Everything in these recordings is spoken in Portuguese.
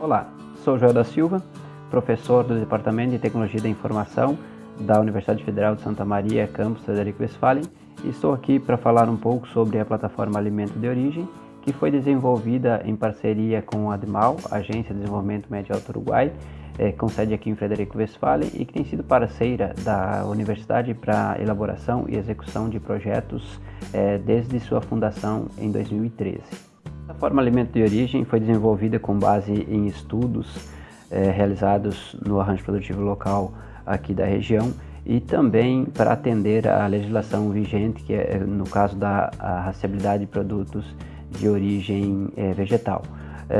Olá, sou Joel da Silva, professor do Departamento de Tecnologia da Informação da Universidade Federal de Santa Maria, campus Frederico Westphalen, e estou aqui para falar um pouco sobre a plataforma Alimento de Origem, que foi desenvolvida em parceria com a ADMAL, Agência de Desenvolvimento Médio Alto Uruguai, é, com sede aqui em Frederico Westphalen e que tem sido parceira da universidade para elaboração e execução de projetos é, desde sua fundação em 2013. A forma alimento de origem foi desenvolvida com base em estudos é, realizados no arranjo produtivo local aqui da região e também para atender à legislação vigente, que é no caso da rastreabilidade de produtos de origem é, vegetal.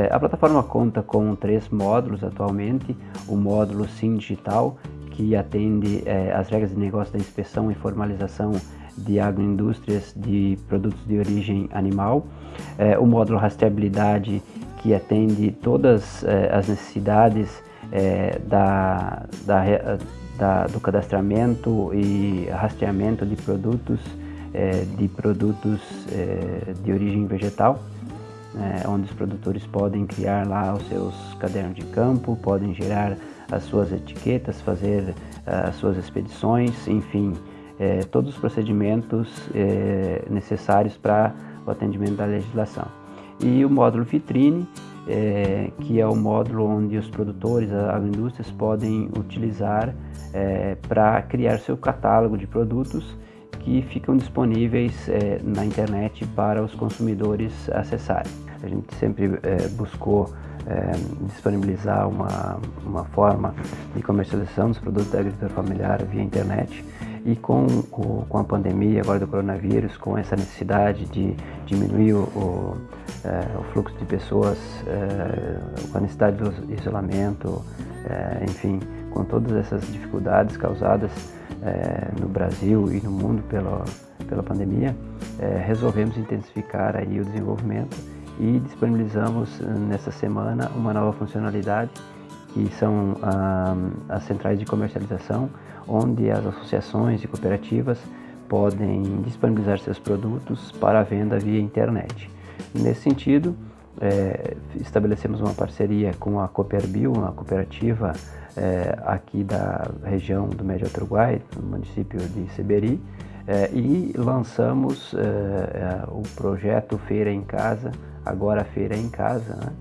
A plataforma conta com três módulos atualmente, o módulo Sim Digital, que atende as regras de negócio da inspeção e formalização de agroindústrias de produtos de origem animal, é, o módulo rastreabilidade que atende todas é, as necessidades é, da, da, da, do cadastramento e rastreamento de produtos é, de produtos é, de origem vegetal, né, onde os produtores podem criar lá os seus cadernos de campo, podem gerar as suas etiquetas, fazer as suas expedições, enfim, é, todos os procedimentos é, necessários para o atendimento da legislação. E o módulo vitrine, é, que é o módulo onde os produtores, as agroindústrias podem utilizar é, para criar seu catálogo de produtos que ficam disponíveis é, na internet para os consumidores acessarem. A gente sempre é, buscou é, disponibilizar uma, uma forma de comercialização dos produtos da agricultura familiar via internet. E com, o, com a pandemia agora do coronavírus, com essa necessidade de diminuir o, o, é, o fluxo de pessoas, com a necessidade do isolamento, enfim, com todas essas dificuldades causadas no Brasil e no mundo pela, pela pandemia, resolvemos intensificar aí o desenvolvimento e disponibilizamos nessa semana uma nova funcionalidade que são ah, as centrais de comercialização, onde as associações e cooperativas podem disponibilizar seus produtos para venda via internet. Nesse sentido, é, estabelecemos uma parceria com a Cooperbio, uma cooperativa é, aqui da região do Médio Uruguai, no município de Seberi, é, e lançamos o projeto Feira em Casa, agora Feira em Casa, né?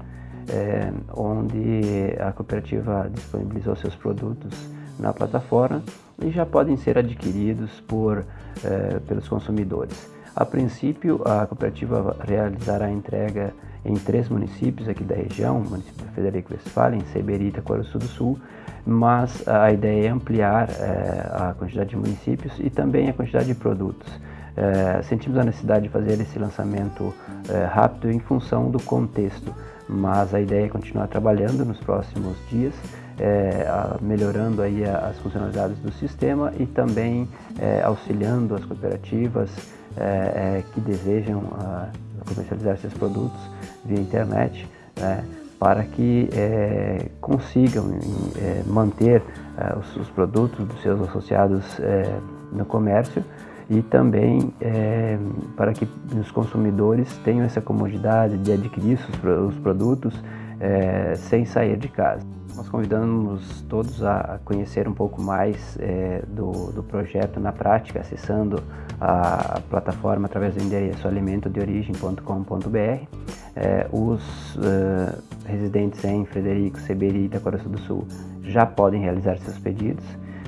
é, onde a cooperativa disponibilizou seus produtos na plataforma e já podem ser adquiridos por, é, pelos consumidores. A princípio, a cooperativa realizará a entrega em três municípios aqui da região, o município de Federico Westphalen, Seberita Coruçu do Sul, mas a ideia é ampliar é, a quantidade de municípios e também a quantidade de produtos. É, sentimos a necessidade de fazer esse lançamento é, rápido em função do contexto, mas a ideia é continuar trabalhando nos próximos dias, é, melhorando aí as funcionalidades do sistema e também é, auxiliando as cooperativas é, é, que desejam a, comercializar seus produtos via internet, né, para que consigam manter os, os, produtos dos seus associados no comércio e também é, para que os consumidores tenham essa comodidade de adquirir os, produtos é, sem sair de casa. Nós convidamos todos a conhecer um pouco mais é, do, do, projeto na prática, acessando a plataforma através do endereço alimentodeorigem.com.br. É, os uh, residentes em Frederico, Seberi e Itacoraçu do Sul já podem realizar seus pedidos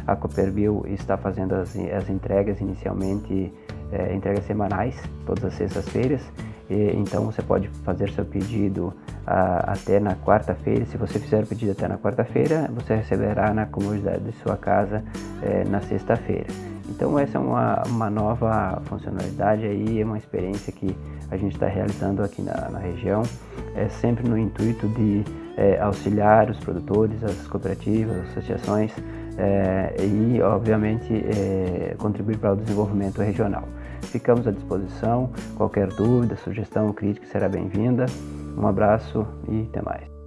a Cooperville está fazendo as, as entregas inicialmente, é, entregas semanais, todas as sextas-feiras. Então você pode fazer seu pedido a, até na quarta-feira. Se você fizer o pedido até na quarta-feira, você receberá na comodidade de sua casa é, na sexta-feira. Então essa é uma, uma nova funcionalidade aí, é uma experiência que a gente está realizando aqui na, na, região, é sempre no intuito de é, auxiliar os produtores, as cooperativas, as associações é, e, obviamente, é, contribuir para o desenvolvimento regional. Ficamos à disposição, qualquer dúvida, sugestão crítica será bem-vinda. Um abraço e até mais.